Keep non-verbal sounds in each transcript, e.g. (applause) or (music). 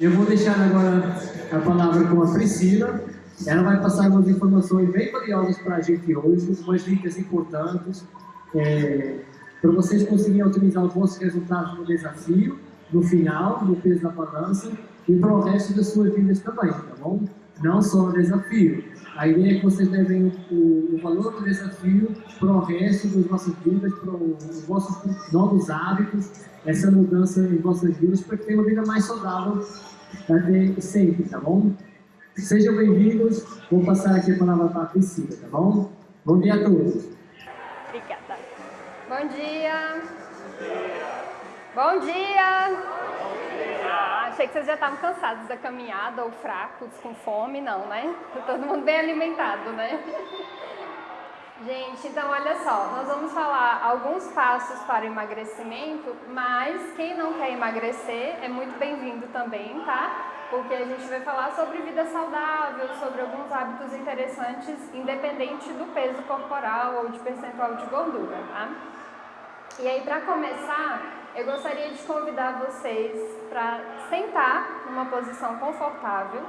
Eu vou deixar agora a palavra com a Priscila. Ela vai passar umas informações bem valiosas para a gente hoje, umas dicas importantes é, para vocês conseguirem otimizar os vossos resultados no desafio, no final, no peso da balança e para o resto das suas vidas também, tá bom? Não só no desafio. A ideia é que vocês levem o, o valor do desafio para o resto das vossas vidas, para os vossos novos hábitos, essa mudança em vossas vidas, para que tenham uma vida mais saudável até sempre, tá bom? Sejam bem-vindos. Vou passar aqui a palavra para a Priscila, tá bom? Bom dia a todos. Obrigada. Bom dia. Bom dia. Achei que vocês já estavam cansados da caminhada ou fracos, com fome, não, né? Todo mundo bem alimentado, né? Gente, então olha só, nós vamos falar alguns passos para o emagrecimento, mas quem não quer emagrecer é muito bem-vindo também, tá? Porque a gente vai falar sobre vida saudável, sobre alguns hábitos interessantes, independente do peso corporal ou de percentual de gordura, tá? E aí, para começar, eu gostaria de convidar vocês para sentar numa posição confortável,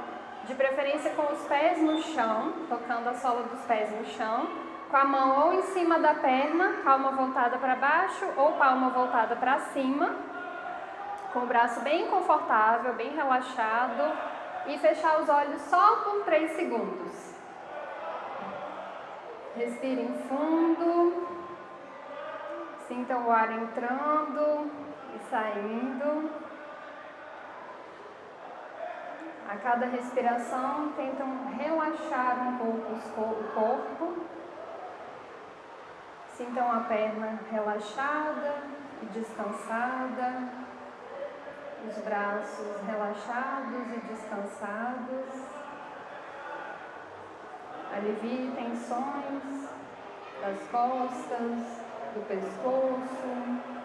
de preferência com os pés no chão, tocando a sola dos pés no chão, com a mão ou em cima da perna, palma voltada para baixo ou palma voltada para cima, com o braço bem confortável, bem relaxado e fechar os olhos só por 3 segundos. Respirem fundo, sintam o ar entrando saindo. A cada respiração, tentam relaxar um pouco o corpo. Sintam a perna relaxada e descansada, os braços relaxados e descansados. Alivie tensões das costas, do pescoço,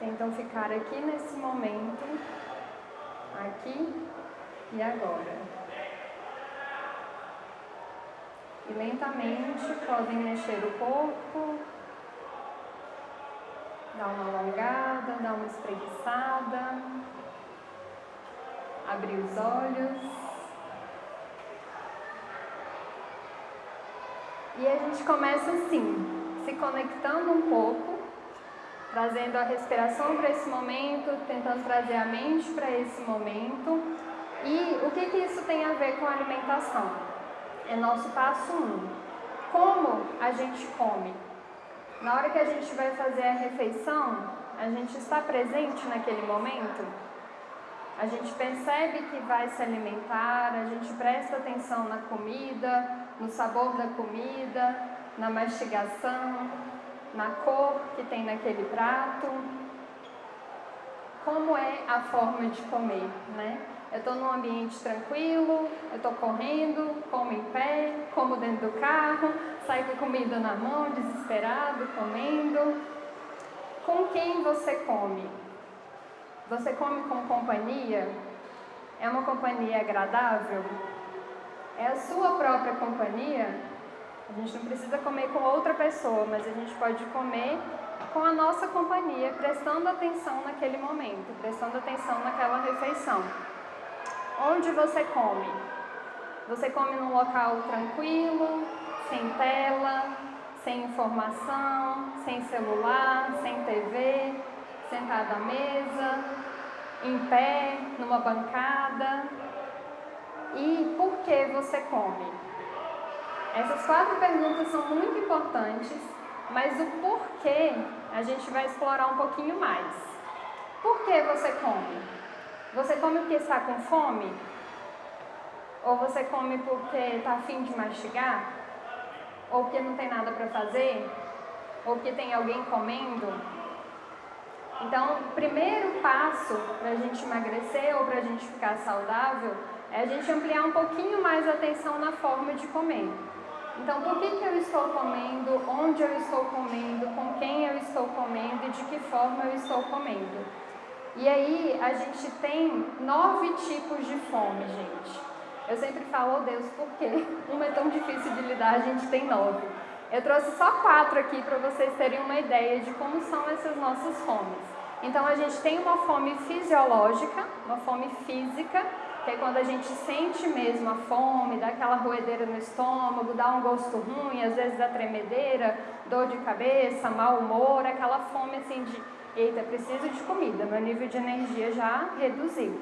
Tentam ficar aqui nesse momento, aqui e agora. E lentamente podem mexer o corpo, dar uma alongada, dar uma espreguiçada, abrir os olhos. E a gente começa assim, se conectando um pouco trazendo a respiração para esse momento, tentando trazer a mente para esse momento. E o que, que isso tem a ver com a alimentação? É nosso passo 1. Um. Como a gente come? Na hora que a gente vai fazer a refeição, a gente está presente naquele momento? A gente percebe que vai se alimentar, a gente presta atenção na comida, no sabor da comida, na mastigação, na cor que tem naquele prato, como é a forma de comer, né? Eu estou num ambiente tranquilo, eu estou correndo, como em pé, como dentro do carro, saio com comida na mão, desesperado, comendo. Com quem você come? Você come com companhia? É uma companhia agradável? É a sua própria companhia? A gente não precisa comer com outra pessoa, mas a gente pode comer com a nossa companhia, prestando atenção naquele momento, prestando atenção naquela refeição. Onde você come? Você come num local tranquilo, sem tela, sem informação, sem celular, sem TV, sentado à mesa, em pé, numa bancada. E por que você come? Essas quatro perguntas são muito importantes, mas o porquê a gente vai explorar um pouquinho mais. Por que você come? Você come porque está com fome? Ou você come porque está afim de mastigar? Ou porque não tem nada para fazer? Ou porque tem alguém comendo? Então, o primeiro passo para a gente emagrecer ou para a gente ficar saudável é a gente ampliar um pouquinho mais a atenção na forma de comer. Então, por que, que eu estou comendo, onde eu estou comendo, com quem eu estou comendo e de que forma eu estou comendo? E aí, a gente tem nove tipos de fome, gente. Eu sempre falo, oh Deus, por quê? (laughs) Uma é tão difícil de lidar, a gente tem nove. Eu trouxe só quatro aqui para vocês terem uma ideia de como são essas nossas fomes. Então a gente tem uma fome fisiológica, uma fome física, que é quando a gente sente mesmo a fome, dá aquela roedeira no estômago, dá um gosto ruim, às vezes dá tremedeira, dor de cabeça, mau humor, aquela fome assim de, eita, preciso de comida, meu nível de energia já reduziu.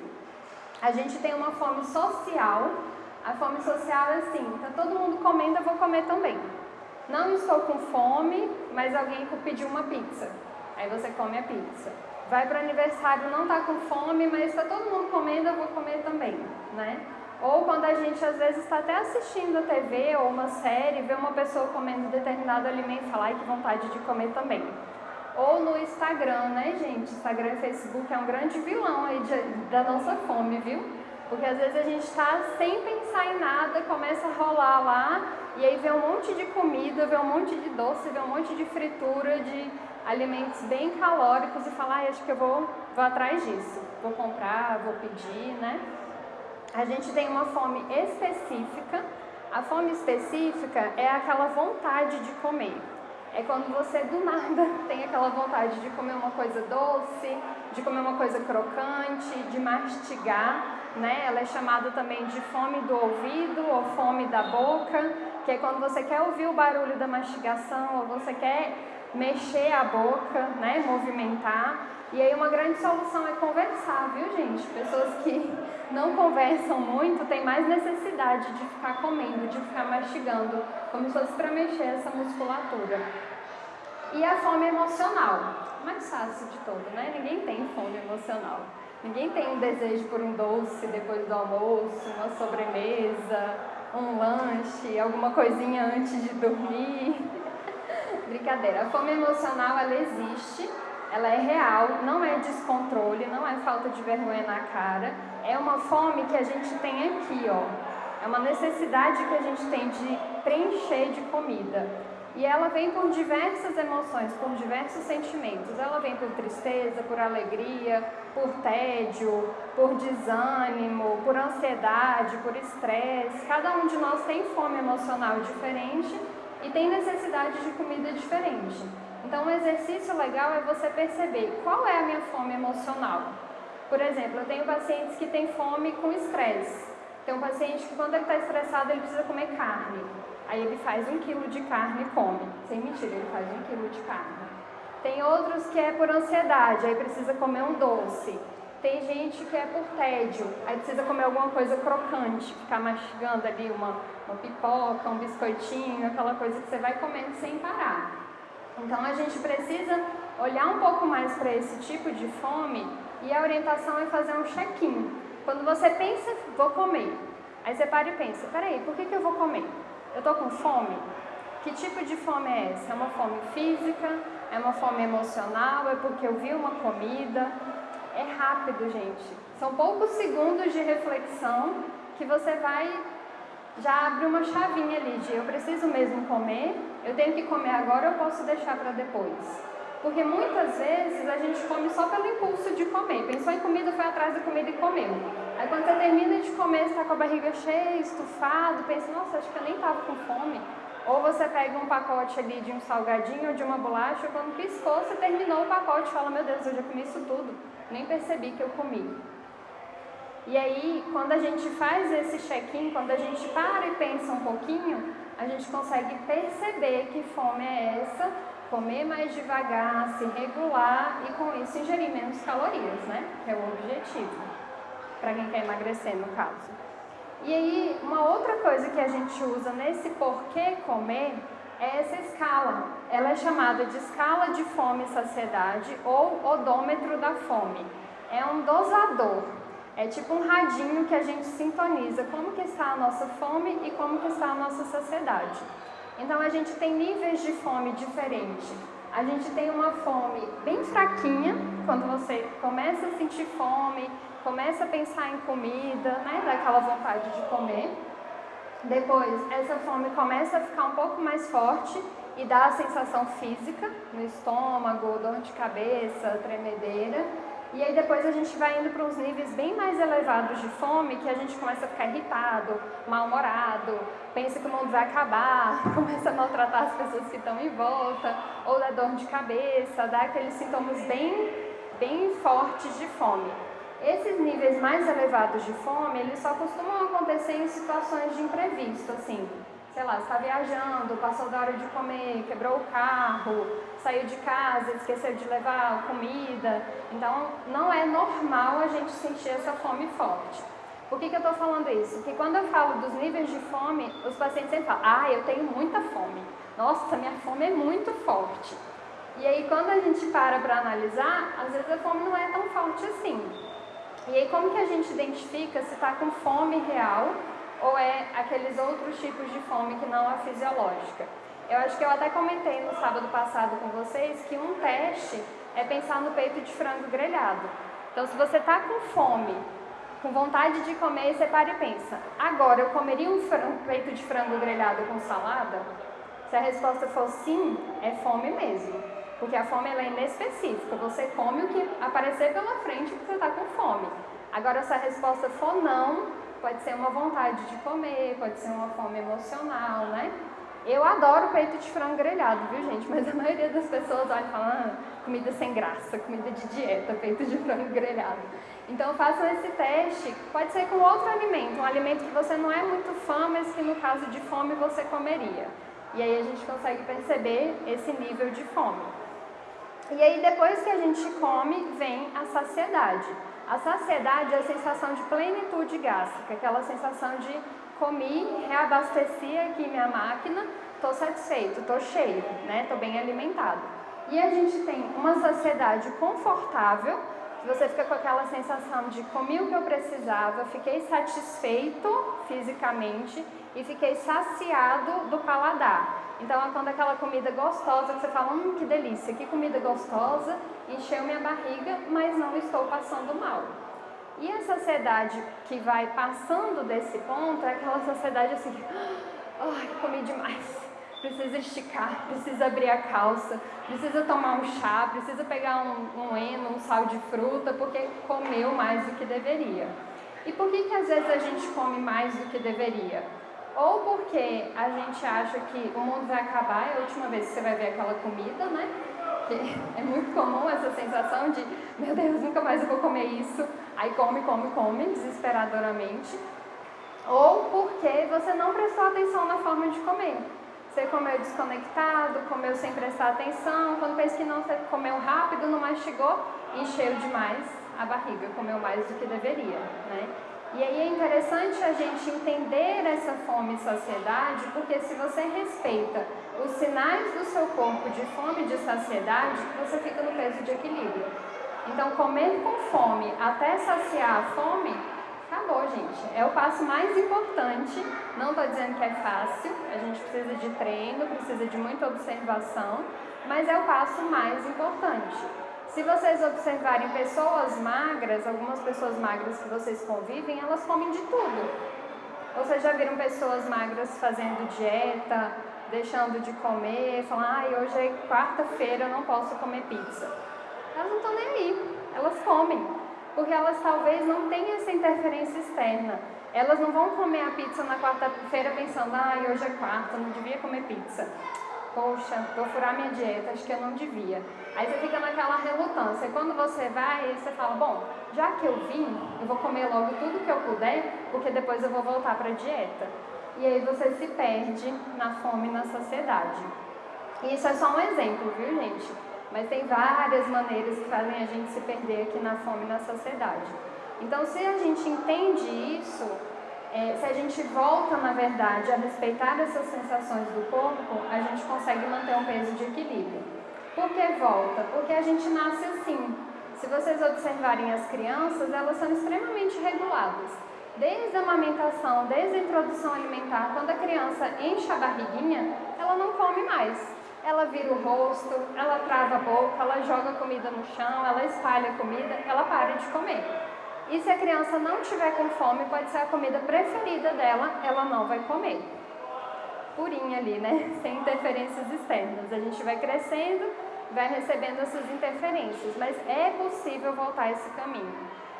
A gente tem uma fome social, a fome social é assim, tá todo mundo comendo, eu vou comer também. Não estou com fome, mas alguém pediu uma pizza. Aí você come a pizza vai para o aniversário, não está com fome, mas está todo mundo comendo, eu vou comer também, né? Ou quando a gente às vezes está até assistindo a TV ou uma série, vê uma pessoa comendo determinado alimento e fala, ai que vontade de comer também. Ou no Instagram, né, gente? Instagram e Facebook é um grande vilão aí de, da nossa fome, viu? Porque às vezes a gente está sem pensar em nada, começa a rolar lá e aí vê um monte de comida, vê um monte de doce, vê um monte de fritura, de alimentos bem calóricos e falar, ah, acho que eu vou, vou atrás disso, vou comprar, vou pedir, né? A gente tem uma fome específica. A fome específica é aquela vontade de comer. É quando você do nada (laughs) tem aquela vontade de comer uma coisa doce, de comer uma coisa crocante, de mastigar, né? Ela é chamada também de fome do ouvido ou fome da boca, que é quando você quer ouvir o barulho da mastigação ou você quer mexer a boca, né, movimentar. E aí uma grande solução é conversar, viu gente? Pessoas que (laughs) não conversam muito têm mais necessidade de ficar comendo, de ficar mastigando, como se fosse para mexer essa musculatura. E a fome emocional, mais fácil de todo, né? Ninguém tem fome emocional. Ninguém tem um desejo por um doce depois do almoço, uma sobremesa, um lanche, alguma coisinha antes de dormir. Brincadeira. A fome emocional, ela existe, ela é real, não é descontrole, não é falta de vergonha na cara. É uma fome que a gente tem aqui, ó. É uma necessidade que a gente tem de preencher de comida. E ela vem por diversas emoções, por diversos sentimentos. Ela vem por tristeza, por alegria, por tédio, por desânimo, por ansiedade, por estresse. Cada um de nós tem fome emocional diferente e tem necessidade de comida diferente. Então, um exercício legal é você perceber qual é a minha fome emocional. Por exemplo, eu tenho pacientes que têm fome com estresse. Tem um paciente que, quando ele está estressado, ele precisa comer carne. Aí ele faz um quilo de carne e come. Sem mentira, ele faz um quilo de carne. Tem outros que é por ansiedade, aí precisa comer um doce. Tem gente que é por tédio, aí precisa comer alguma coisa crocante, ficar mastigando ali uma, uma pipoca, um biscoitinho, aquela coisa que você vai comendo sem parar. Então a gente precisa olhar um pouco mais para esse tipo de fome e a orientação é fazer um check-in. Quando você pensa, vou comer, aí você para e pensa, peraí, por que, que eu vou comer? Eu estou com fome? Que tipo de fome é essa? É uma fome física? É uma fome emocional? É porque eu vi uma comida? É rápido, gente. São poucos segundos de reflexão que você vai já abre uma chavinha ali de eu preciso mesmo comer, eu tenho que comer agora, eu posso deixar para depois. Porque muitas vezes a gente come só pelo impulso de comer. Pensou em comida, foi atrás da comida e comeu. Aí quando você termina de comer, está com a barriga cheia, estufado, pensa, nossa, acho que eu nem estava com fome. Ou você pega um pacote ali de um salgadinho ou de uma bolacha, quando piscou, você terminou o pacote e fala, meu Deus, eu já comi isso tudo. Nem percebi que eu comi. E aí, quando a gente faz esse check-in, quando a gente para e pensa um pouquinho, a gente consegue perceber que fome é essa, comer mais devagar, se regular e com isso ingerir menos calorias, né? Que é o objetivo, para quem quer emagrecer no caso. E aí, uma outra coisa que a gente usa nesse porquê comer essa escala. Ela é chamada de escala de fome e saciedade ou odômetro da fome. É um dosador. É tipo um radinho que a gente sintoniza como que está a nossa fome e como que está a nossa saciedade. Então a gente tem níveis de fome diferentes. A gente tem uma fome bem fraquinha, quando você começa a sentir fome, começa a pensar em comida, né, daquela vontade de comer. Depois, essa fome começa a ficar um pouco mais forte e dá a sensação física no estômago, dor de cabeça, tremedeira. E aí depois a gente vai indo para uns níveis bem mais elevados de fome, que a gente começa a ficar irritado, mal-humorado, pensa que o mundo vai acabar, (laughs) começa a maltratar as pessoas que estão em volta, ou dá dor de cabeça, dá aqueles sintomas bem bem fortes de fome. Esses níveis mais elevados de fome, eles só costumam acontecer em situações de imprevisto, assim, sei lá, está viajando, passou da hora de comer, quebrou o carro, saiu de casa, esqueceu de levar comida. Então, não é normal a gente sentir essa fome forte. Por que, que eu estou falando isso? Porque quando eu falo dos níveis de fome, os pacientes sempre falam, ah, eu tenho muita fome. Nossa, minha fome é muito forte. E aí, quando a gente para para analisar, às vezes a fome não é tão forte assim. E aí, como que a gente identifica se está com fome real ou é aqueles outros tipos de fome que não a fisiológica? Eu acho que eu até comentei no sábado passado com vocês que um teste é pensar no peito de frango grelhado. Então, se você está com fome, com vontade de comer, você para e pensa: agora eu comeria um frango, peito de frango grelhado com salada? Se a resposta for sim, é fome mesmo. Porque a fome ela é inespecífica. Você come o que aparecer pela frente porque você está com fome. Agora, se a resposta for não, pode ser uma vontade de comer, pode ser uma fome emocional, né? Eu adoro peito de frango grelhado, viu, gente? Mas a maioria das pessoas olha e fala, ah, comida sem graça, comida de dieta, peito de frango grelhado. Então façam esse teste, pode ser com outro alimento, um alimento que você não é muito fã, mas que no caso de fome você comeria. E aí a gente consegue perceber esse nível de fome. E aí depois que a gente come, vem a saciedade. A saciedade é a sensação de plenitude gástrica, aquela sensação de comi, reabasteci aqui minha máquina, estou satisfeito, estou cheio, né? Estou bem alimentado. E a gente tem uma saciedade confortável, você fica com aquela sensação de comi o que eu precisava, fiquei satisfeito fisicamente e fiquei saciado do paladar. Então é quando aquela comida gostosa que você fala, hum, que delícia, que comida gostosa, encheu minha barriga, mas não estou passando mal. E a saciedade que vai passando desse ponto é aquela saciedade assim, ai, comi demais, precisa esticar, (laughs) precisa abrir a calça, precisa tomar um chá, precisa pegar um, um eno, um sal de fruta, porque comeu mais do que deveria. E por que, que às vezes a gente come mais do que deveria? Ou porque a gente acha que o mundo vai acabar, é a última vez que você vai ver aquela comida, né? (laughs) É muito comum essa sensação de, meu Deus, nunca mais eu vou comer isso. Aí come, come, come, desesperadoramente. Ou porque você não prestou atenção na forma de comer. Você comeu desconectado, comeu sem prestar atenção, quando pensa que não, você comeu rápido, não mastigou, encheu demais a barriga, comeu mais do que deveria, né? E aí é interessante a gente entender essa fome e saciedade, porque se você respeita os sinais do seu corpo de fome e de saciedade, você fica no peso de equilíbrio. Então, comer com fome até saciar a fome, acabou, gente. É o passo mais importante. Não estou dizendo que é fácil, a gente precisa de treino, precisa de muita observação, mas é o passo mais importante. Se vocês observarem pessoas magras, algumas pessoas magras que vocês convivem, elas comem de tudo. Vocês já viram pessoas magras fazendo dieta, deixando de comer, falando, ai, ah, hoje é quarta-feira, eu não posso comer pizza. Elas não estão nem aí, elas comem, porque elas talvez não tenham essa interferência externa. Elas não vão comer a pizza na quarta-feira pensando, ai, ah, hoje é quarta, não devia comer pizza poxa, vou furar minha dieta, acho que eu não devia. Aí você fica naquela relutância. Quando você vai, você fala, bom, já que eu vim, eu vou comer logo tudo que eu puder, porque depois eu vou voltar para a dieta. E aí você se perde na fome e na saciedade. E isso é só um exemplo, viu, gente? Mas tem várias maneiras que fazem a gente se perder aqui na fome na saciedade. Então, se a gente entende isso, é, se a gente volta, na verdade, a respeitar essas sensações do corpo, a gente consegue manter um peso de equilíbrio. Por que volta? Porque a gente nasce assim. Se vocês observarem as crianças, elas são extremamente reguladas. Desde a amamentação, desde a introdução alimentar, quando a criança enche a barriguinha, ela não come mais. Ela vira o rosto, ela trava a boca, ela joga comida no chão, ela espalha comida, ela para de comer. E se a criança não tiver com fome, pode ser a comida preferida dela, ela não vai comer. Purinha ali, né? (laughs) Sem interferências externas. A gente vai crescendo, vai recebendo essas interferências, mas é possível voltar esse caminho.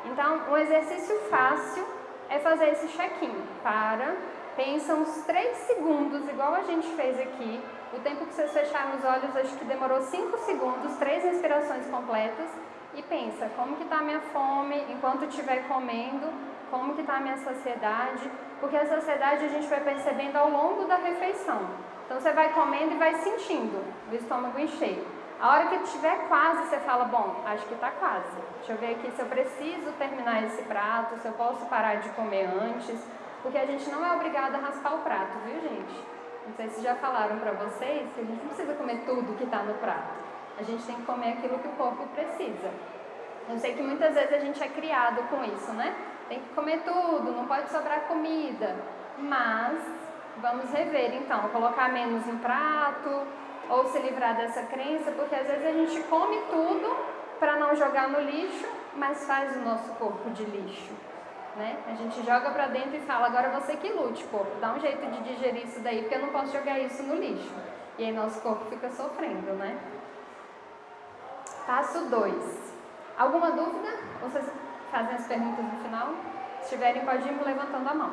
Então, um exercício fácil é fazer esse check-in. Para, pensa uns 3 segundos, igual a gente fez aqui. O tempo que vocês fecharam os olhos, acho que demorou 5 segundos, três respirações completas e pensa como que está a minha fome enquanto estiver comendo, como que está a minha saciedade, porque a saciedade a gente vai percebendo ao longo da refeição. Então você vai comendo e vai sentindo o estômago encher. A hora que estiver quase, você fala, bom, acho que está quase. Deixa eu ver aqui se eu preciso terminar esse prato, se eu posso parar de comer antes, porque a gente não é obrigado a raspar o prato, viu gente? Não sei se já falaram para vocês que a gente não precisa comer tudo que está no prato. A gente tem que comer aquilo que o corpo precisa. Eu sei que muitas vezes a gente é criado com isso, né? Tem que comer tudo, não pode sobrar comida. Mas vamos rever então, colocar menos no prato ou se livrar dessa crença, porque às vezes a gente come tudo para não jogar no lixo, mas faz o nosso corpo de lixo. Né? A gente joga para dentro e fala, agora você que lute, corpo, dá um jeito de digerir isso daí, porque eu não posso jogar isso no lixo. E aí nosso corpo fica sofrendo, né? Passo 2. Alguma dúvida? Vocês fazem as perguntas no final? Se tiverem, pode ir levantando a mão.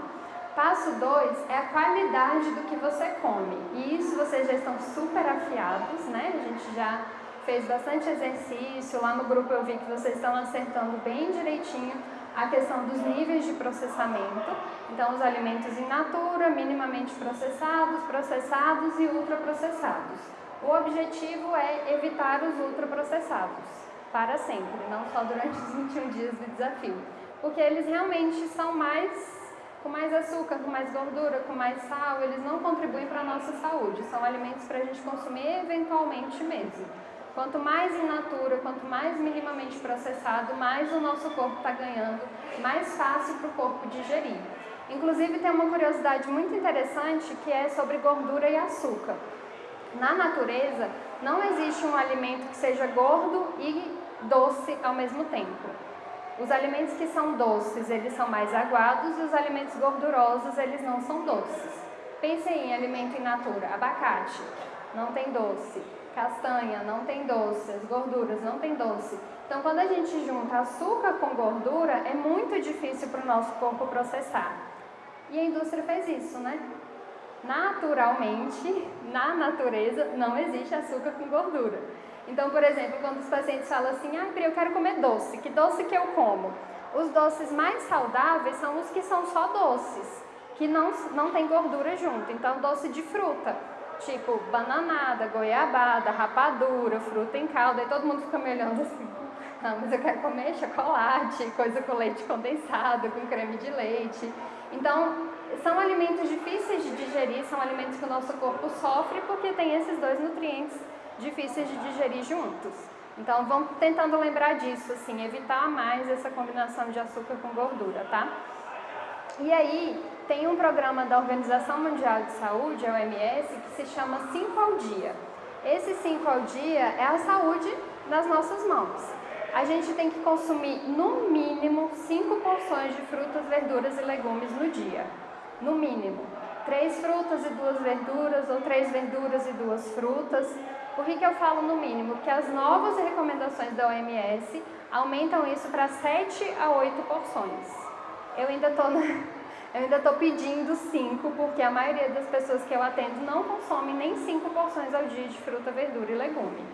Passo 2 é a qualidade do que você come. E isso vocês já estão super afiados, né? A gente já fez bastante exercício. Lá no grupo eu vi que vocês estão acertando bem direitinho a questão dos níveis de processamento. Então, os alimentos in natura, minimamente processados, processados e ultraprocessados. O objetivo é evitar os ultraprocessados para sempre, não só durante os 21 dias do desafio, porque eles realmente são mais com mais açúcar, com mais gordura, com mais sal, eles não contribuem para a nossa saúde, são alimentos para a gente consumir eventualmente mesmo. Quanto mais in natura, quanto mais minimamente processado, mais o nosso corpo está ganhando, mais fácil para o corpo digerir. Inclusive tem uma curiosidade muito interessante que é sobre gordura e açúcar. Na natureza, não existe um alimento que seja gordo e doce ao mesmo tempo. Os alimentos que são doces, eles são mais aguados e os alimentos gordurosos, eles não são doces. Pensem em alimento in natura, abacate, não tem doce. Castanha, não tem doce. As gorduras, não tem doce. Então, quando a gente junta açúcar com gordura, é muito difícil para o nosso corpo processar. E a indústria fez isso, né? Naturalmente, na natureza, não existe açúcar com gordura. Então, por exemplo, quando os pacientes falam assim, ah, eu quero comer doce, que doce que eu como? Os doces mais saudáveis são os que são só doces, que não, não tem gordura junto. Então, doce de fruta, tipo bananada, goiabada, rapadura, fruta em calda, e todo mundo fica me olhando assim, ah, mas eu quero comer chocolate, coisa com leite condensado, com creme de leite. Então, são alimentos difíceis de digerir, são alimentos que o nosso corpo sofre porque tem esses dois nutrientes difíceis de digerir juntos. Então, vamos tentando lembrar disso, assim, evitar mais essa combinação de açúcar com gordura, tá? E aí, tem um programa da Organização Mundial de Saúde, a OMS, que se chama 5 ao dia. Esse 5 ao dia é a saúde nas nossas mãos. A gente tem que consumir no mínimo 5 porções de frutas, verduras e legumes no dia. No mínimo. Três frutas e duas verduras, ou três verduras e duas frutas. Por que, que eu falo no mínimo? Porque as novas recomendações da OMS aumentam isso para 7 a 8 porções. Eu ainda estou eu ainda estou pedindo 5, porque a maioria das pessoas que eu atendo não consome nem 5 porções ao dia de fruta, verdura e legume.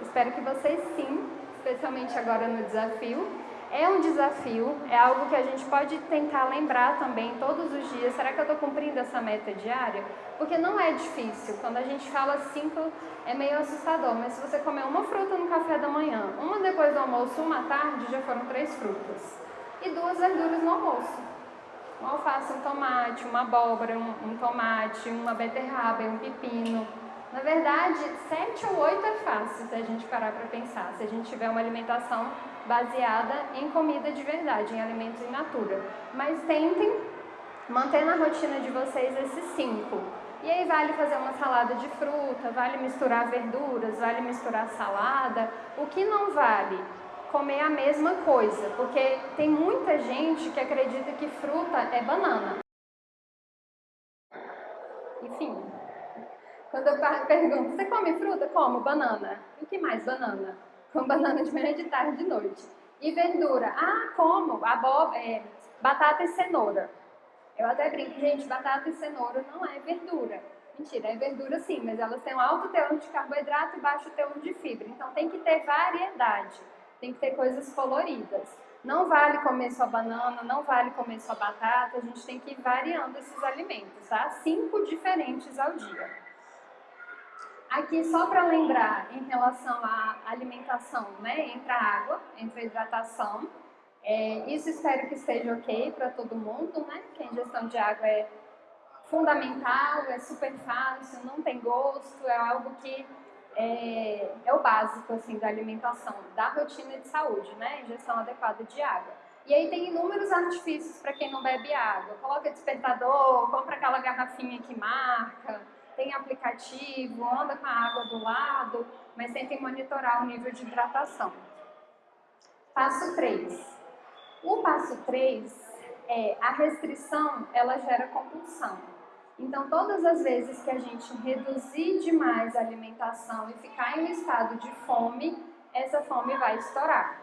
Espero que vocês sim, especialmente agora no desafio. É um desafio, é algo que a gente pode tentar lembrar também todos os dias. Será que eu estou cumprindo essa meta diária? Porque não é difícil. Quando a gente fala 5, é meio assustador. Mas se você comer uma fruta no café da manhã, uma depois do almoço, uma tarde, já foram três frutas. E duas verduras no almoço um alface, um tomate, uma abóbora, um, um tomate, uma beterraba um pepino. Na verdade, sete ou oito é fácil se a gente parar para pensar, se a gente tiver uma alimentação baseada em comida de verdade, em alimentos in natura. Mas tentem manter na rotina de vocês esses cinco. E aí vale fazer uma salada de fruta, vale misturar verduras, vale misturar salada. O que não vale comer a mesma coisa, porque tem muita gente que acredita que fruta é banana. Enfim, quando eu pergunto, você come fruta? Como? Banana. E o que mais? Banana. Com banana de manhã, de tarde, de noite. E verdura? Ah, como? Abóbora, é, batata e cenoura. Eu até brinco, gente, batata e cenoura não é verdura. Mentira, é verdura sim, mas elas têm um alto teor de carboidrato e baixo teor de fibra. Então tem que ter variedade. Tem que ter coisas coloridas. Não vale comer só banana, não vale comer só batata, a gente tem que ir variando esses alimentos, tá? Cinco diferentes ao dia. Aqui, só para lembrar, em relação à alimentação, né? Entra água, entra hidratação. É, isso espero que esteja ok para todo mundo, né? Que a ingestão de água é fundamental, é super fácil, não tem gosto, é algo que é, é, o básico assim da alimentação, da rotina de saúde, né? Ingestão adequada de água. E aí tem inúmeros artifícios para quem não bebe água. Coloca despertador, compra aquela garrafinha que marca, tem aplicativo, anda com a água do lado, mas tentem monitorar o nível de hidratação. Passo 3. O passo 3 é a restrição, ela gera compulsão. Então, todas as vezes que a gente reduzir demais a alimentação e ficar em um estado de fome, essa fome vai estourar.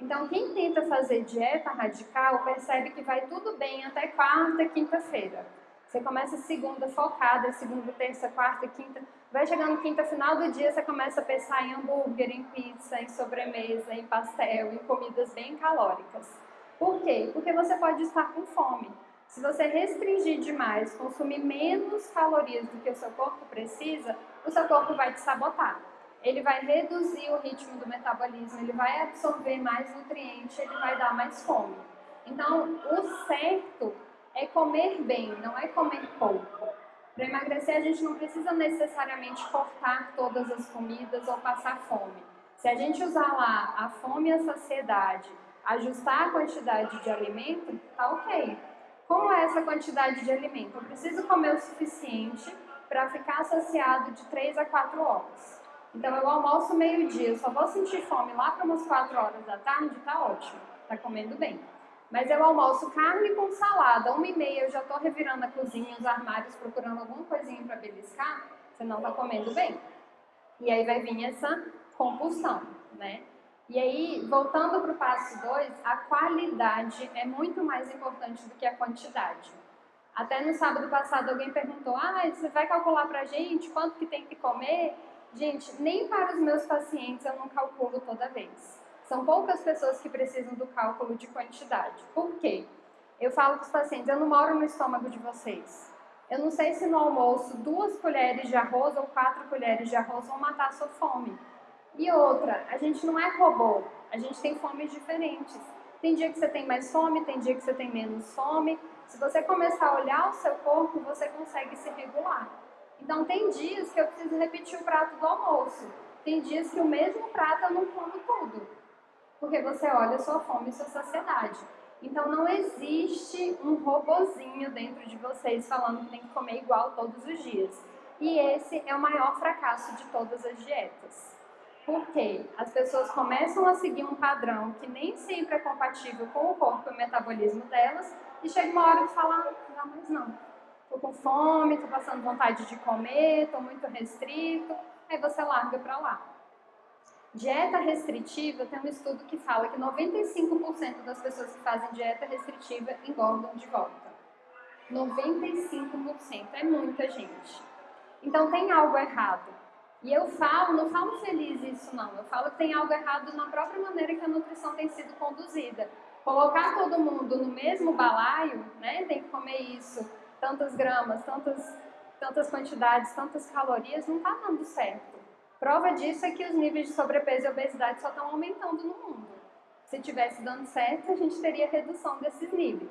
Então, quem tenta fazer dieta radical percebe que vai tudo bem até quarta, quinta-feira. Você começa segunda focada, segunda, terça, quarta, quinta. Vai chegando quinta, final do dia, você começa a pensar em hambúrguer, em pizza, em sobremesa, em pastel, em comidas bem calóricas. Por quê? Porque você pode estar com fome. Se você restringir demais, consumir menos calorias do que o seu corpo precisa, o seu corpo vai te sabotar. Ele vai reduzir o ritmo do metabolismo, ele vai absorver mais nutrientes, ele vai dar mais fome. Então, o certo é comer bem, não é comer pouco. Para emagrecer, a gente não precisa necessariamente cortar todas as comidas ou passar fome. Se a gente usar lá a fome e a saciedade, ajustar a quantidade de alimento, tá ok. Como é essa quantidade de alimento? Eu preciso comer o suficiente para ficar saciado de 3 a 4 horas. Então eu almoço meio-dia, só vou sentir fome lá para umas 4 horas da tarde, tá ótimo, tá comendo bem. Mas eu almoço carne com salada, uma e meia eu já estou revirando a cozinha, os armários, procurando alguma coisinha para beliscar, você não está comendo bem. E aí vai vir essa compulsão, né? E aí, voltando para o passo 2, a qualidade é muito mais importante do que a quantidade. Até no sábado passado alguém perguntou, ah, você vai calcular para a gente quanto que tem que comer? Gente, nem para os meus pacientes eu não calculo toda vez. São poucas pessoas que precisam do cálculo de quantidade. Por quê? Eu falo para os pacientes, eu não moro no estômago de vocês. Eu não sei se no almoço duas colheres de arroz ou quatro colheres de arroz vão matar a sua fome. E outra, a gente não é robô, a gente tem fomes diferentes. Tem dia que você tem mais fome, tem dia que você tem menos fome. Se você começar a olhar o seu corpo, você consegue se regular. Então, tem dias que eu preciso repetir o prato do almoço. Tem dias que o mesmo prato eu não como tudo. Porque você olha a sua fome e sua saciedade. Então, não existe um robozinho dentro de vocês falando que tem que comer igual todos os dias. E esse é o maior fracasso de todas as dietas. Porque as pessoas começam a seguir um padrão que nem sempre é compatível com o corpo e o metabolismo delas, e chega uma hora que fala, não, mas não, tô com fome, tô passando vontade de comer, tô muito restrito, aí você larga para lá. Dieta restritiva, tem um estudo que fala que 95% das pessoas que fazem dieta restritiva engordam de volta. 95%, é muita gente. Então tem algo errado. E eu falo, não falo feliz isso não, eu falo que tem algo errado na própria maneira que a nutrição tem sido conduzida. Colocar todo mundo no mesmo balaio, né, tem que comer isso, tantas gramas, tantas, tantas quantidades, tantas calorias, não está dando certo. Prova disso é que os níveis de sobrepeso e obesidade só estão aumentando no mundo. Se tivesse dando certo, a gente teria redução desses níveis.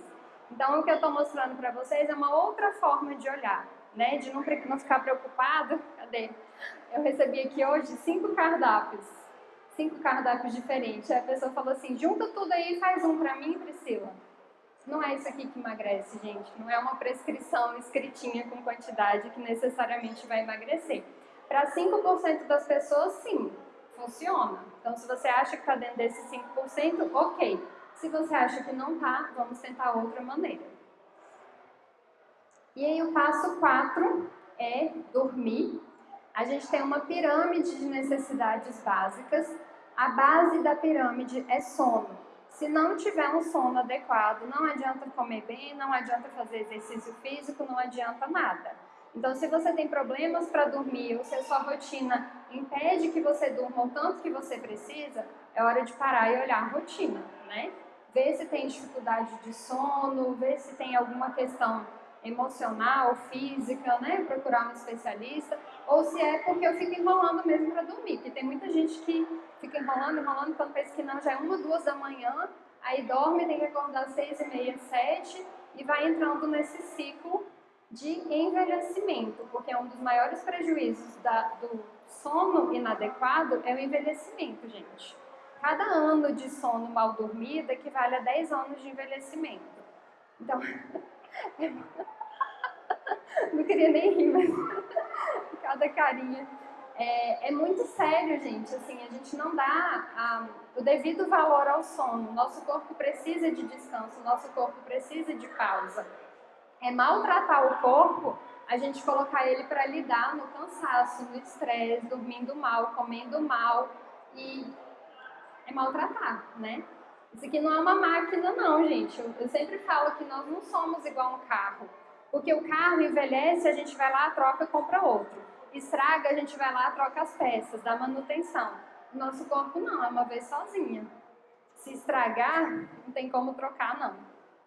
Então, o que eu estou mostrando para vocês é uma outra forma de olhar né, de não, não ficar preocupado. Cadê? Eu recebi aqui hoje cinco cardápios, cinco cardápios diferentes. Aí a pessoa falou assim: junta tudo aí e faz um para mim, Priscila. Não é isso aqui que emagrece, gente. Não é uma prescrição escritinha com quantidade que necessariamente vai emagrecer. Para 5% das pessoas, sim, funciona. Então, se você acha que está dentro desses 5%, ok. Se você acha que não está, vamos tentar outra maneira. E aí o passo 4 é dormir. A gente tem uma pirâmide de necessidades básicas. A base da pirâmide é sono. Se não tiver um sono adequado, não adianta comer bem, não adianta fazer exercício físico, não adianta nada. Então, se você tem problemas para dormir ou se a sua rotina impede que você durma o tanto que você precisa, é hora de parar e olhar a rotina, né? Ver se tem dificuldade de sono, ver se tem alguma questão emocional, física, né? Procurar um especialista, ou se é porque eu fico enrolando mesmo para dormir, porque tem muita gente que fica enrolando, enrolando, quando pensa que não, já é uma, duas da manhã, aí dorme, tem que acordar seis e meia, sete, e vai entrando nesse ciclo de envelhecimento, porque é um dos maiores prejuízos da, do sono inadequado é o envelhecimento, gente. Cada ano de sono mal dormido equivale a 10 anos de envelhecimento. Então, (laughs) não queria nem rir, mas cada carinha. É, é, muito sério, gente. Assim, a gente não dá a, o devido valor ao sono. Nosso corpo precisa de descanso, nosso corpo precisa de pausa. É maltratar o corpo a gente colocar ele para lidar no cansaço, no estresse, dormindo mal, comendo mal e é maltratar, né? Isso aqui não é uma máquina não, gente. Eu, sempre falo que nós não somos igual um carro. Porque o carro envelhece, a gente vai lá, troca, compra outro. Estraga, a gente vai lá, troca as peças, dá manutenção. Nosso corpo não, é uma vez sozinha. Se estragar, não tem como trocar, não.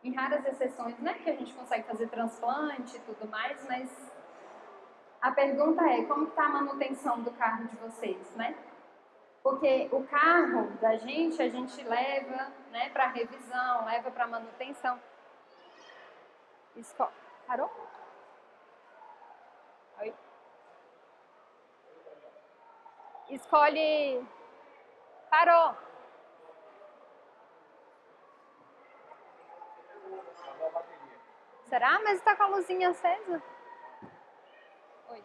Em raras exceções, né, que a gente consegue fazer transplante e tudo mais, mas a pergunta é, como está a manutenção do carro de vocês, né? Porque o carro da gente, a gente leva né, para revisão, leva para manutenção. Esco... Parou? Oi? Escolhe... Parou! Será? Mas está com a luzinha acesa? Oi.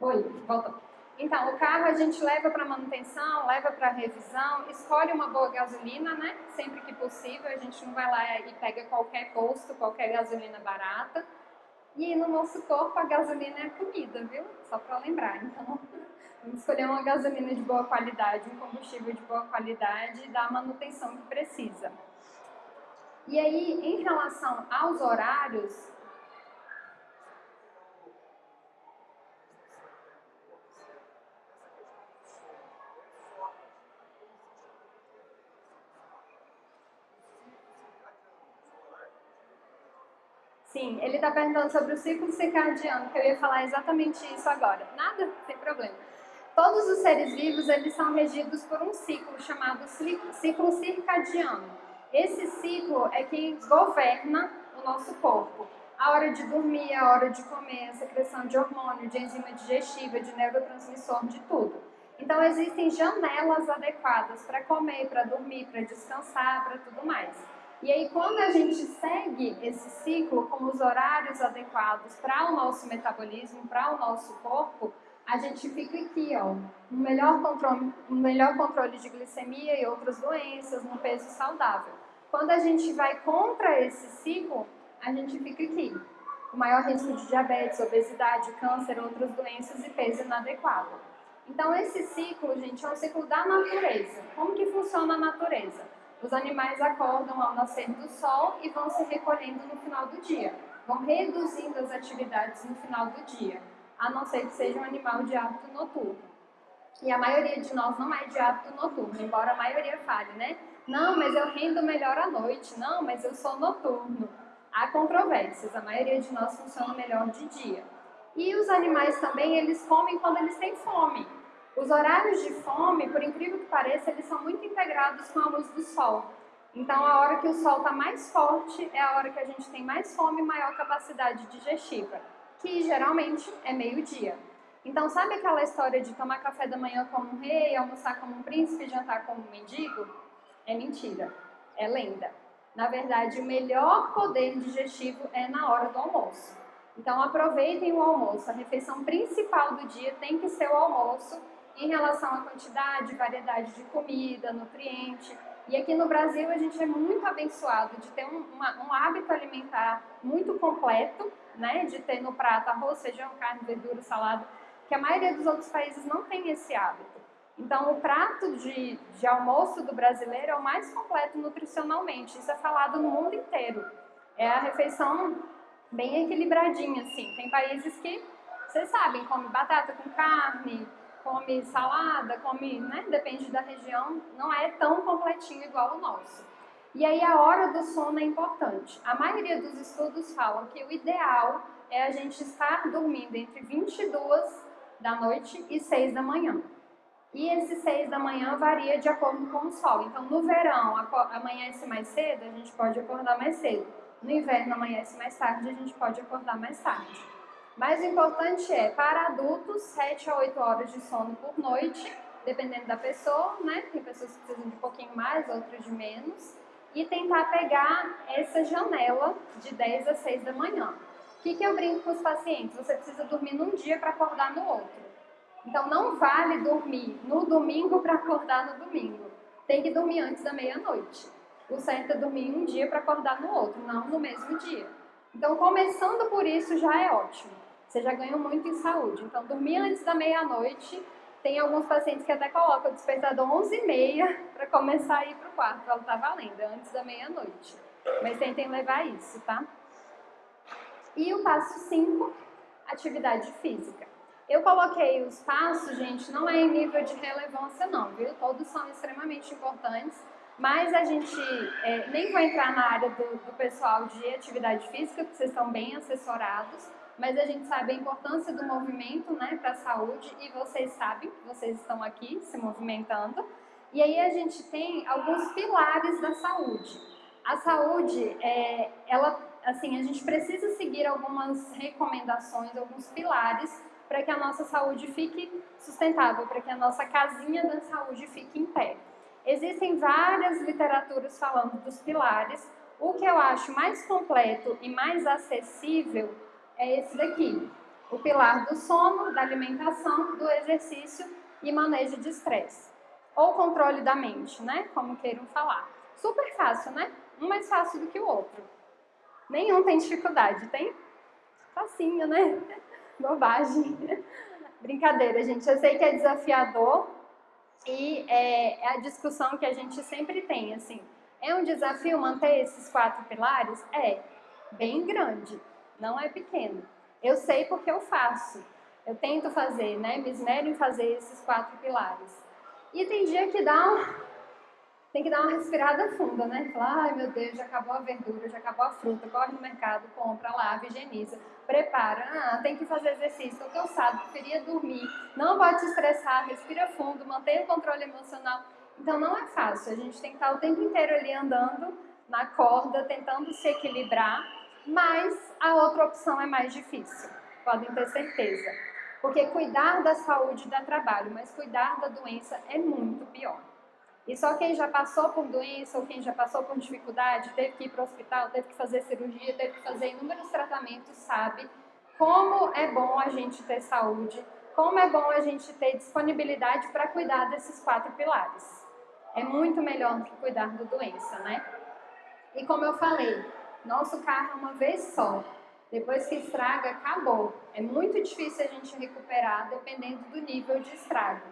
Oi, volta. Então, o carro a gente leva para manutenção, leva para revisão, escolhe uma boa gasolina, né? Sempre que possível, a gente não vai lá e pega qualquer posto, qualquer gasolina barata. E no nosso corpo a gasolina é a comida, viu? Só para lembrar. Então, vamos escolher uma gasolina de boa qualidade, um combustível de boa qualidade e dar a manutenção que precisa. E aí, em relação aos horários, Sim, ele está perguntando sobre o ciclo circadiano, que eu ia falar exatamente isso agora. Nada, sem problema. Todos os seres vivos, eles são regidos por um ciclo chamado ciclo circadiano. Esse ciclo é que governa o nosso corpo. A hora de dormir, a hora de comer, a secreção de hormônio, de enzima digestiva, de neurotransmissor, de tudo. Então, existem janelas adequadas para comer, para dormir, para descansar, para tudo mais. E aí, quando a gente segue esse ciclo com os horários adequados para o nosso metabolismo, para o nosso corpo, a gente fica aqui, ó, um melhor controle, um melhor controle de glicemia e outras doenças, um peso saudável. Quando a gente vai contra esse ciclo, a gente fica aqui, com maior risco de diabetes, obesidade, câncer, outras doenças e peso inadequado. Então esse ciclo, gente, é um ciclo da natureza. Como que funciona a natureza? Os animais acordam ao nascer do sol e vão se recolhendo no final do dia. Vão reduzindo as atividades no final do dia a não ser que seja um animal de hábito noturno. E a maioria de nós não é de hábito noturno, embora a maioria fale, né? Não, mas eu rendo melhor à noite. Não, mas eu sou noturno. Há controvérsias, a maioria de nós funciona melhor de dia. E os animais também, eles comem quando eles têm fome. Os horários de fome, por incrível que pareça, eles são muito integrados com a luz do sol. Então, a hora que o sol está mais forte é a hora que a gente tem mais fome e maior capacidade digestiva que geralmente é meio-dia. Então, sabe aquela história de tomar café da manhã como um rei, almoçar como um príncipe, jantar como um mendigo? É mentira, é lenda. Na verdade, o melhor poder digestivo é na hora do almoço. Então, aproveitem o almoço. A refeição principal do dia tem que ser o almoço em relação à quantidade, variedade de comida, nutriente. E aqui no Brasil a gente é muito abençoado de ter um, uma, um hábito alimentar muito completo, né? De ter no prato arroz, feijão, carne, verdura, salada, que a maioria dos outros países não tem esse hábito. Então, o prato de, de almoço do brasileiro é o mais completo nutricionalmente. Isso é falado no mundo inteiro. É a refeição bem equilibradinha, assim. Tem países que vocês sabem, come batata com carne, come salada, come, né? Depende da região, não é tão completinho igual o nosso. E aí a hora do sono é importante. A maioria dos estudos falam que o ideal é a gente estar dormindo entre 22 da noite e 6 da manhã. E esse 6 da manhã varia de acordo com o sol. Então, no verão, amanhece mais cedo, a gente pode acordar mais cedo. No inverno, amanhece mais tarde, a gente pode acordar mais tarde. Mas o importante é, para adultos, 7 a 8 horas de sono por noite, dependendo da pessoa, né? Tem pessoas que precisam de um pouquinho mais, outras de menos. E tentar pegar essa janela de 10 a 6 da manhã. O que, que eu brinco com os pacientes? Você precisa dormir num dia para acordar no outro. Então não vale dormir no domingo para acordar no domingo. Tem que dormir antes da meia-noite. O certo é dormir um dia para acordar no outro, não no mesmo dia. Então, começando por isso já é ótimo. Você já ganhou muito em saúde. Então, dormir antes da meia-noite. Tem alguns pacientes que até colocam o despertador 11h30 para começar a ir para o quarto. Ela está valendo, antes da meia-noite. Mas tentem levar isso, tá? E o passo 5, atividade física. Eu coloquei os passos, gente, não é em nível de relevância não, viu? Todos são extremamente importantes, mas a gente é, nem vou entrar na área do, do pessoal de atividade física, porque vocês estão bem assessorados, mas a gente sabe a importância do movimento né, para a saúde e vocês sabem, vocês estão aqui se movimentando. E aí a gente tem alguns pilares da saúde. A saúde, é, ela, assim, a gente precisa seguir algumas recomendações, alguns pilares para que a nossa saúde fique sustentável, para que a nossa casinha da saúde fique em pé. Existem várias literaturas falando dos pilares. O que eu acho mais completo e mais acessível é esse daqui. O pilar do sono, da alimentação, do exercício e manejo de estresse. Ou controle da mente, né? Como queiram falar. Super fácil, né? Um mais fácil do que o outro. Nenhum tem dificuldade, tem? Facinho, né? (laughs) Bobagem. Brincadeira, gente. Eu sei que é desafiador e é, é a discussão que a gente sempre tem, assim. É um desafio manter esses quatro pilares? É. Bem grande. Não é pequeno. Eu sei porque eu faço. Eu tento fazer, né? Me esmero em fazer esses quatro pilares. E tem dia que dá um, tem que dar uma respirada funda, né? Falar, ai meu Deus, já acabou a verdura, já acabou a fruta, corre no mercado, compra, lava, higieniza, prepara. Ah, tem que fazer exercício, estou cansado, queria dormir, não pode se estressar, respira fundo, mantenha o controle emocional. Então não é fácil, a gente tem que estar o tempo inteiro ali andando na corda, tentando se equilibrar, mas a outra opção é mais difícil, podem ter certeza. Porque cuidar da saúde dá trabalho, mas cuidar da doença é muito pior. E só quem já passou por doença ou quem já passou por dificuldade, teve que ir para o hospital, teve que fazer cirurgia, teve que fazer inúmeros tratamentos, sabe como é bom a gente ter saúde, como é bom a gente ter disponibilidade para cuidar desses quatro pilares. É muito melhor do que cuidar da doença, né? E como eu falei, nosso carro é uma vez só. Depois que estraga, acabou. É muito difícil a gente recuperar dependendo do nível de estrago.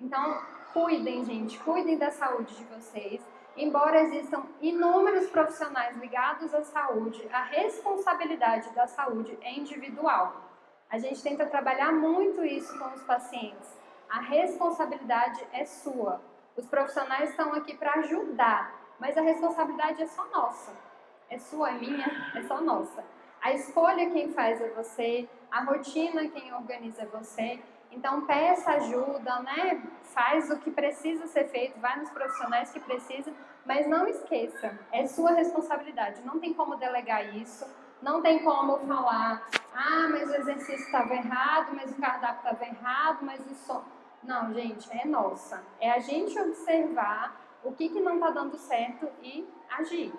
Então, cuidem, gente, cuidem da saúde de vocês. Embora existam inúmeros profissionais ligados à saúde, a responsabilidade da saúde é individual. A gente tenta trabalhar muito isso com os pacientes. A responsabilidade é sua. Os profissionais estão aqui para ajudar, mas a responsabilidade é só nossa. É sua, é minha, é só nossa. A escolha quem faz é você, a rotina quem organiza é você. Então peça ajuda, né? Faz o que precisa ser feito, vai nos profissionais que precisam, mas não esqueça, é sua responsabilidade. Não tem como delegar isso, não tem como falar, ah, mas o exercício estava errado, mas o cardápio estava errado, mas o som. Não, gente, é nossa. É a gente observar o que, que não está dando certo e agir.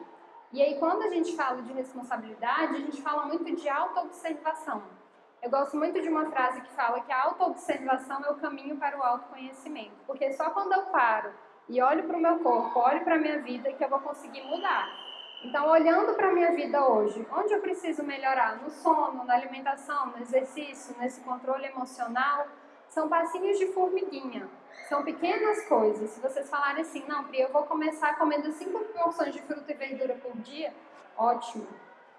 E aí, quando a gente fala de responsabilidade, a gente fala muito de autoobservação. Eu gosto muito de uma frase que fala que a autoobservação é o caminho para o autoconhecimento. Porque só quando eu paro e olho para o meu corpo, olho para a minha vida, que eu vou conseguir mudar. Então, olhando para a minha vida hoje, onde eu preciso melhorar? No sono, na alimentação, no exercício, nesse controle emocional, são passinhos de formiguinha. São pequenas coisas. Se vocês falarem assim, não, Pri, eu vou começar comendo cinco porções de fruta e verdura por dia, ótimo,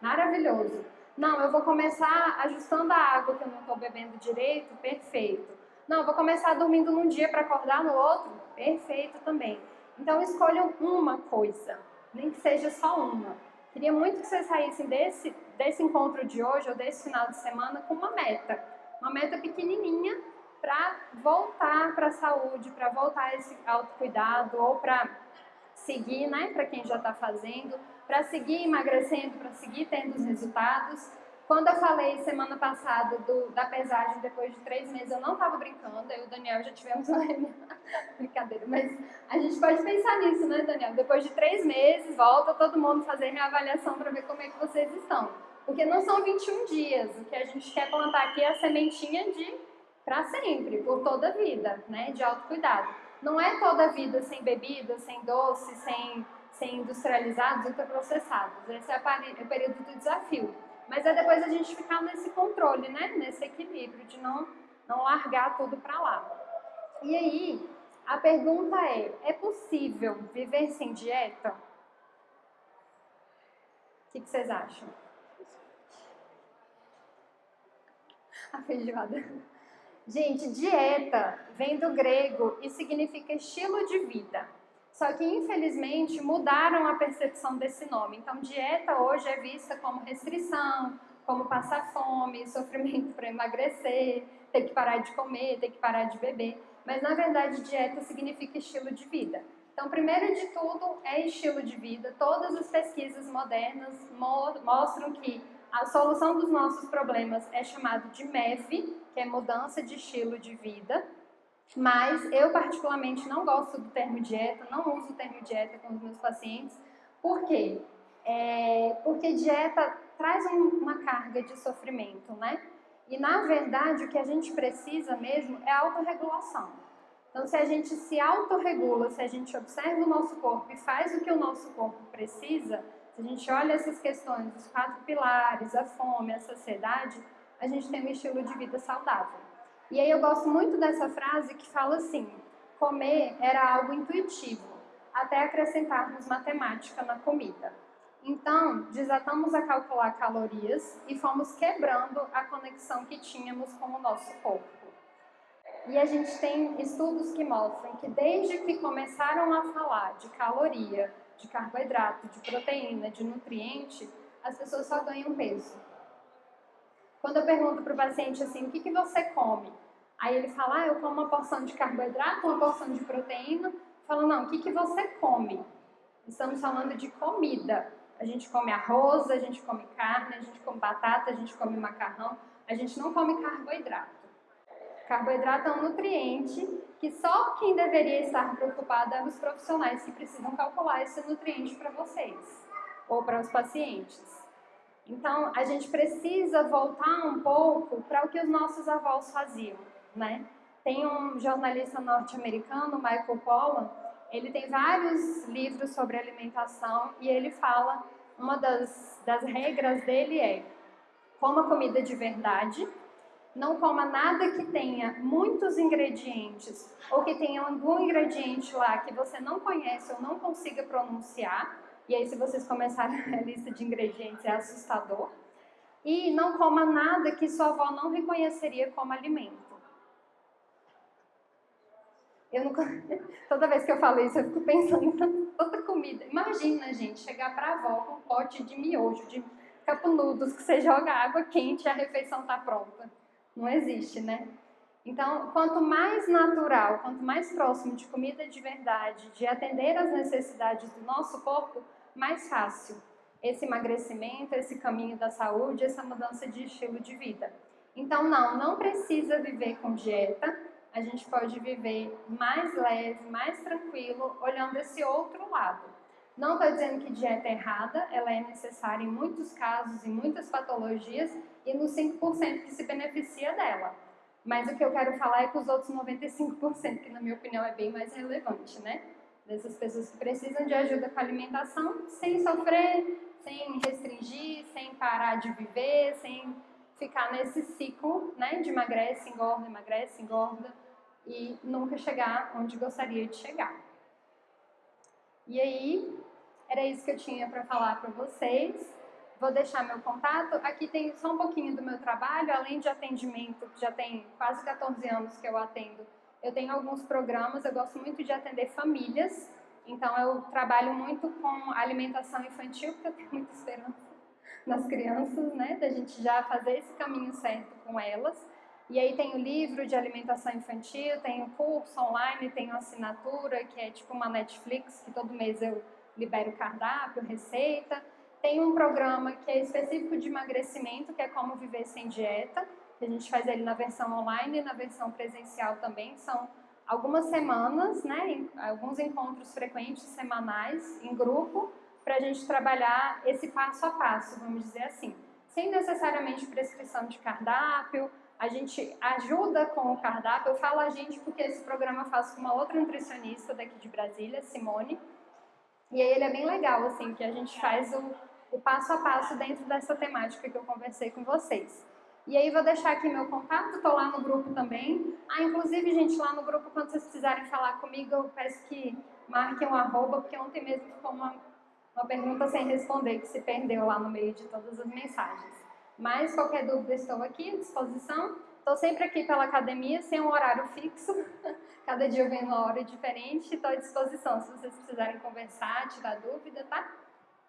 maravilhoso. Não, eu vou começar ajustando a água que eu não estou bebendo direito, perfeito. Não, eu vou começar dormindo num dia para acordar no outro, perfeito também. Então escolham uma coisa, nem que seja só uma. Queria muito que vocês saíssem desse, desse encontro de hoje ou desse final de semana com uma meta. Uma meta pequenininha para voltar para a saúde, para voltar a esse autocuidado ou para seguir, né, para quem já está fazendo, para seguir emagrecendo, para seguir tendo os resultados. Quando eu falei semana passada do, da pesagem depois de três meses, eu não estava brincando, eu e o Daniel já tivemos (laughs) uma brincadeira, mas a gente pode pensar nisso, né, Daniel? Depois de três meses, volta todo mundo fazer reavaliação para ver como é que vocês estão. Porque não são 21 dias, o que a gente quer plantar aqui é a sementinha de para sempre, por toda a vida, né, de autocuidado. Não é toda a vida sem bebida, sem doce, sem, sem industrializados, ultraprocessados. Esse é o período do desafio. Mas é depois a gente ficar nesse controle, né, nesse equilíbrio, de não, não largar tudo para lá. E aí, a pergunta é, é possível viver sem dieta? O que, que vocês acham? (laughs) A feijoada. Gente, dieta vem do grego e significa estilo de vida. Só que, infelizmente, mudaram a percepção desse nome. Então, dieta hoje é vista como restrição, como passar fome, (laughs) sofrimento para emagrecer, ter que parar de comer, ter que parar de beber. Mas, na verdade, dieta significa estilo de vida. Então, primeiro de tudo, é estilo de vida. Todas as pesquisas modernas mostram que a solução dos nossos problemas é chamado de MEV, que é mudança de estilo de vida. Mas eu particularmente não gosto do termo dieta, não uso o termo dieta com os meus pacientes. Por quê? É, porque dieta traz um, uma carga de sofrimento, né? E na verdade o que a gente precisa mesmo é autorregulação. Então se a gente se autorregula, se a gente observa o nosso corpo e faz o que o nosso corpo precisa, se a gente olha essas questões, os quatro pilares, a fome, a saciedade, a gente tem um estilo de vida saudável. E aí eu gosto muito dessa frase que fala assim: comer era algo intuitivo, até acrescentarmos matemática na comida. Então, desatamos a calcular calorias e fomos quebrando a conexão que tínhamos com o nosso corpo. E a gente tem estudos que mostram que desde que começaram a falar de caloria, de carboidrato, de proteína, de nutriente, as pessoas só ganham peso. Quando eu pergunto para o paciente assim, o que, que você come? Aí ele fala, ah, eu como uma porção de carboidrato, uma porção de proteína. Fala, não, o que, que você come? Estamos falando de comida. A gente come arroz, a gente come carne, a gente come batata, a gente come macarrão. A gente não come carboidrato. Carboidrato é um nutriente que só quem deveria estar preocupado é os profissionais que precisam calcular esse nutriente para vocês ou para os pacientes. Então, a gente precisa voltar um pouco para o que os nossos avós faziam, né? Tem um jornalista norte-americano, Michael Pollan, ele tem vários livros sobre alimentação e ele fala, uma das, das regras dele é coma comida de verdade, não coma nada que tenha muitos ingredientes ou que tenha algum ingrediente lá que você não conhece ou não consiga pronunciar, e aí, se vocês começarem (laughs) a lista de ingredientes, é assustador. E não coma nada que sua avó não reconheceria como alimento. Eu. (laughs) Toda vez que eu falo isso, eu fico pensando em tanta comida. Imagina, gente, chegar para a avó com um pote de miojo, de capunudos, que você joga água quente e a refeição está pronta. Não existe, né? Então, quanto mais natural, quanto mais próximo de comida de verdade, de atender às necessidades do nosso corpo, mais fácil esse emagrecimento, esse caminho da saúde, essa mudança de estilo de vida. Então, não, não precisa viver com dieta, a gente pode viver mais leve, mais tranquilo, olhando esse outro lado. Não estou dizendo que dieta é errada, ela é necessária em muitos casos, em muitas patologias e nos 5% que se beneficia dela. Mas o que eu quero falar é com os outros 95%, que na minha opinião é bem mais relevante, né? Dessas pessoas que precisam de ajuda com a alimentação sem sofrer, sem restringir, sem parar de viver, sem ficar nesse ciclo né, de emagrece, engorda, emagrece, engorda e nunca chegar onde gostaria de chegar. E aí, era isso que eu tinha para falar para vocês. vou deixar meu contato. Aqui tem só um pouquinho do meu trabalho, além de atendimento, que já tem quase 14 anos que eu atendo. Eu tenho alguns programas, eu gosto muito de atender famílias, então eu trabalho muito com alimentação infantil, porque eu tenho muita esperança nas crianças, né, da gente já fazer esse caminho certo com elas. E aí tem o livro de alimentação infantil, tem o curso online, tem assinatura, que é tipo uma Netflix, que todo mês eu libero cardápio, receita. Tem um programa que é específico de emagrecimento, que é como viver sem dieta, a gente faz ele na versão online e na versão presencial também. São algumas semanas, né, alguns encontros frequentes semanais em grupo, para a gente trabalhar esse passo a passo, vamos dizer assim. Sem necessariamente prescrição de cardápio, a gente ajuda com o cardápio. Eu falo a gente porque esse programa eu faço com uma outra nutricionista daqui de Brasília, Simone. E aí ele é bem legal, assim, que a gente faz o, o passo a passo dentro dessa temática que eu conversei com vocês. E aí vou deixar aqui meu contato, estou lá no grupo também. Ah, inclusive, gente, lá no grupo, quando vocês precisarem falar comigo, eu peço que marquem um arroba, porque ontem mesmo ficou uma, uma pergunta sem responder, que se perdeu lá no meio de todas as mensagens. Mas qualquer dúvida, estou aqui à disposição. Estou sempre aqui pela academia, sem um horário fixo. (laughs) Cada dia eu venho uma hora diferente. Estou à disposição se vocês precisarem conversar, tirar dúvida, tá?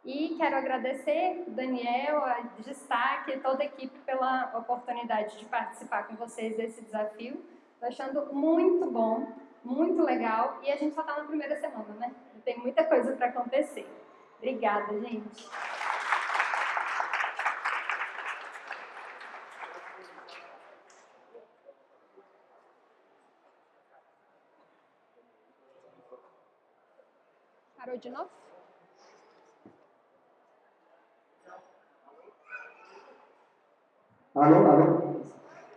E quero agradecer Daniel, a Destaque, toda a equipe pela oportunidade de participar com vocês desse desafio. Estou achando muito bom, muito legal. E a gente só está na primeira semana, né? Tem muita coisa para acontecer. Obrigada, gente. Parou de novo? Alô, alô.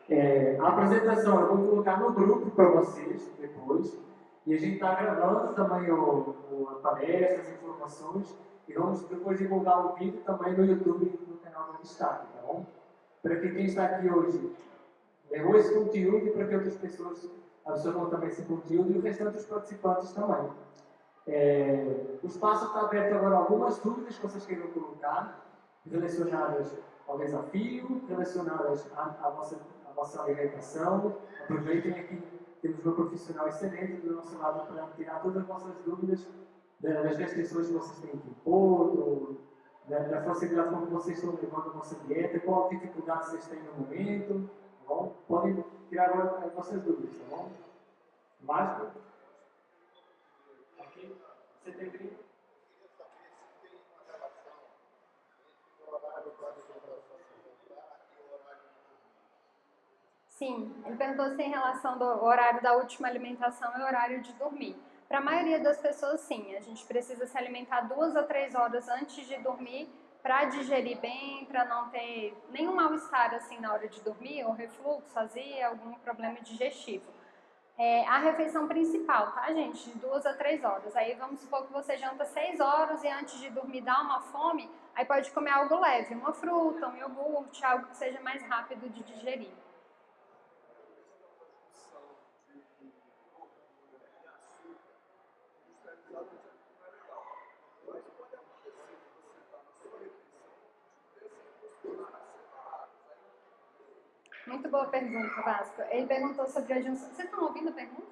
É, a apresentação eu vou colocar no grupo para vocês depois. E a gente está gravando também o, o, a palestra, as informações. E vamos depois divulgar o vídeo também no YouTube no canal do Destaque, tá bom? Para que quem está aqui hoje levou esse conteúdo e para que outras pessoas absorvam também esse conteúdo e o restante dos participantes também. É, o espaço está aberto agora algumas dúvidas que vocês queiram colocar, relacionadas ao desafio, relacionadas à, vossa, à vossa alimentação. Aproveitem aqui, temos um profissional excelente do nosso lado para tirar todas as vossas dúvidas das restrições que vocês têm que impor, da, da facilidade como vocês estão levando a vossa dieta, qual dificuldade vocês têm no momento. Tá bom? Podem tirar agora as vossas dúvidas, tá bom? Básico? Aqui, setembro. Sim, ele perguntou se em relação do horário da última alimentação e horário de dormir. Para a maioria das pessoas, sim, a gente precisa se alimentar duas a três horas antes de dormir para digerir bem, para não ter nenhum mal-estar assim na hora de dormir, ou refluxo, azia, algum problema digestivo. É, a refeição principal, tá, gente? De duas a três horas. Aí vamos supor que você janta seis horas e antes de dormir dá uma fome, aí pode comer algo leve, uma fruta, um iogurte, algo que seja mais rápido de digerir. Muito boa pergunta, Vasco. Ele perguntou sobre a junção. Vocês estão ouvindo a pergunta?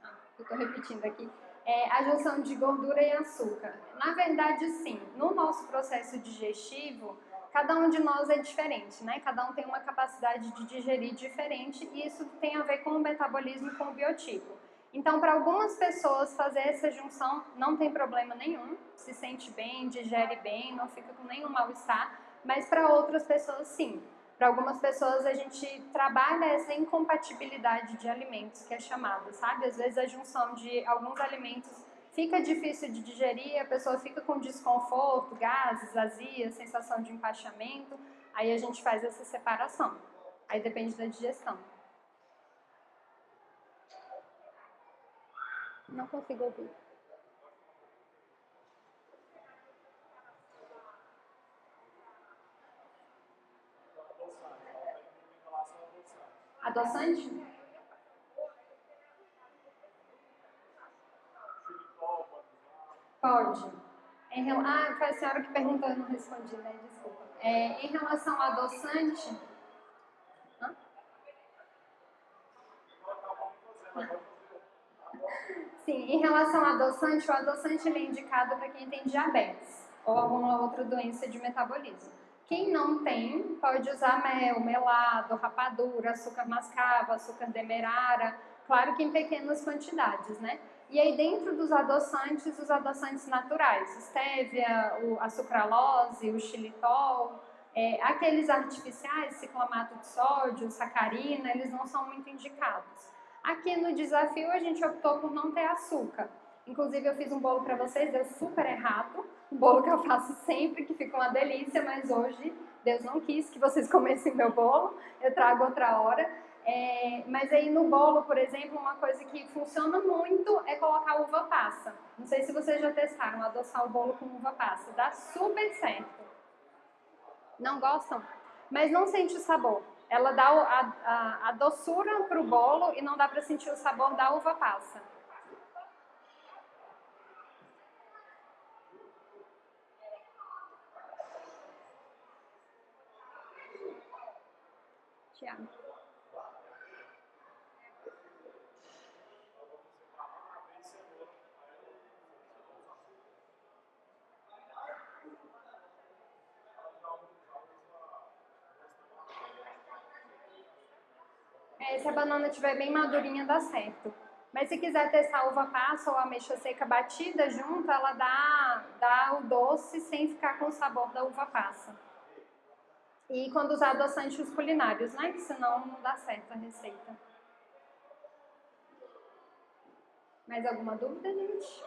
Ah, eu estou repetindo aqui. É, a junção de gordura e açúcar. Na verdade, sim. No nosso processo digestivo, cada um de nós é diferente, né? Cada um tem uma capacidade de digerir diferente e isso tem a ver com o metabolismo e com o biotipo. Então, para algumas pessoas, fazer essa junção não tem problema nenhum, se sente bem, digere bem, não fica com nenhum mal-estar, mas para outras pessoas, sim. Para algumas pessoas, a gente trabalha essa incompatibilidade de alimentos, que é chamada, sabe? Às vezes, a junção de alguns alimentos fica difícil de digerir, a pessoa fica com desconforto, gases, azia, sensação de empachamento, aí a gente faz essa separação. Aí depende da digestão. Não consigo ouvir. Adoçante? Pode. Em, ah, foi a senhora que perguntou, eu não respondi, né? Desculpa. É, em relação ao adoçante... Hã? Sim, em relação ao adoçante, o adoçante é indicado para quem tem diabetes ou alguma outra doença de metabolismo. Quem não tem, pode usar mel, melado, rapadura, açúcar mascavo, açúcar demerara, claro que em pequenas quantidades, né? E aí dentro dos adoçantes, os adoçantes naturais, stevia, a sucralose, o xilitol, é, aqueles artificiais, ciclamato de sódio, sacarina, eles não são muito indicados. Aqui no desafio a gente optou por não ter açúcar. Inclusive eu fiz um bolo para vocês, deu super errado. Um bolo que eu faço sempre, que fica uma delícia, mas hoje Deus não quis que vocês (laughs) comessem meu bolo. Eu trago outra hora. É, mas aí no bolo, por exemplo, uma coisa que funciona muito é colocar uva passa. Não sei se vocês já testaram adoçar o bolo com uva passa. Dá super certo. Não gostam? Mas não sente o sabor. Ela dá a, a, a doçura para o bolo e não dá para sentir o sabor da uva passa. É, se a banana estiver bem madurinha, dá certo. Mas se quiser testar uva passa ou ameixa seca batida junto, ela dá, dá o doce sem ficar com o sabor da uva passa. E quando usar adoçantes culinários, né? Que senão não dá certo a receita. Mais alguma dúvida, gente?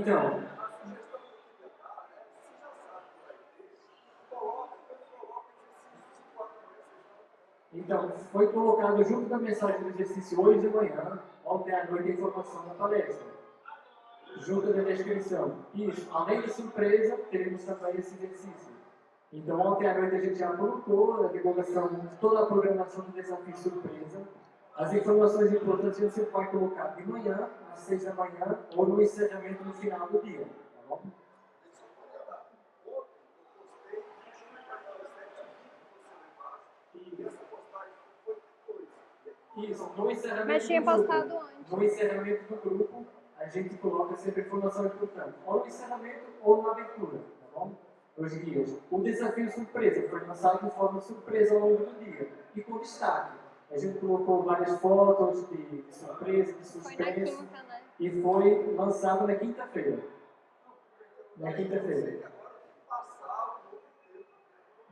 Então, então, foi colocado junto da mensagem do exercício hoje de manhã, ontem à noite, a informação da palestra. Junto da descrição. Isso, além de surpresa, teremos também esse exercício. Então, ontem à noite a gente já colocou a divulgação toda a programação do desafio surpresa. As informações importantes você pode colocar de manhã, às seis da manhã, ou no encerramento no final do dia. Tá bom? Isso, no encerramento Mas tinha postado grupo, antes. No encerramento do grupo, a gente coloca sempre informação importante. Ou no encerramento ou na abertura, tá bom? Os dias. O desafio surpresa foi lançado de forma surpresa ao longo do dia e com destaque. A gente colocou várias fotos de, de surpresa, de suspense. Foi quinta, né? E foi lançado na quinta-feira. Na quinta-feira.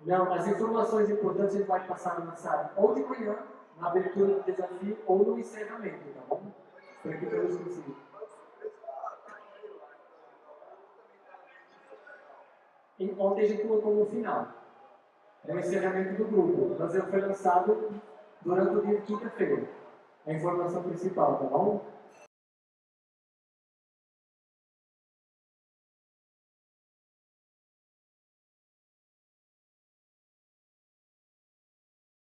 Não, as informações importantes a gente vai passar no site ou de manhã, na abertura do desafio, ou no encerramento, tá bom? Para que todos consigam. E ontem a gente colocou no final. É o encerramento do grupo. Mas ele foi lançado durante o dia de quinta-feira. A informação principal, tá bom?